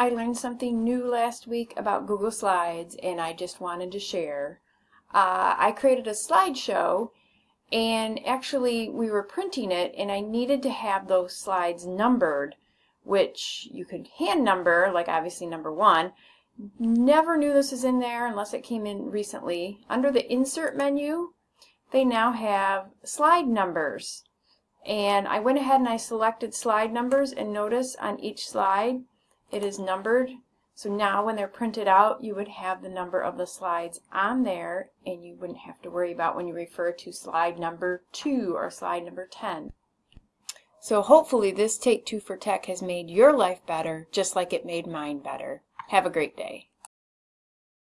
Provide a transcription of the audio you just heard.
I learned something new last week about Google Slides and I just wanted to share. Uh, I created a slideshow and actually we were printing it and I needed to have those slides numbered which you could hand number like obviously number one. Never knew this was in there unless it came in recently. Under the insert menu they now have slide numbers. And I went ahead and I selected slide numbers and notice on each slide it is numbered. So now when they're printed out, you would have the number of the slides on there and you wouldn't have to worry about when you refer to slide number 2 or slide number 10. So hopefully this Take Two for Tech has made your life better just like it made mine better. Have a great day.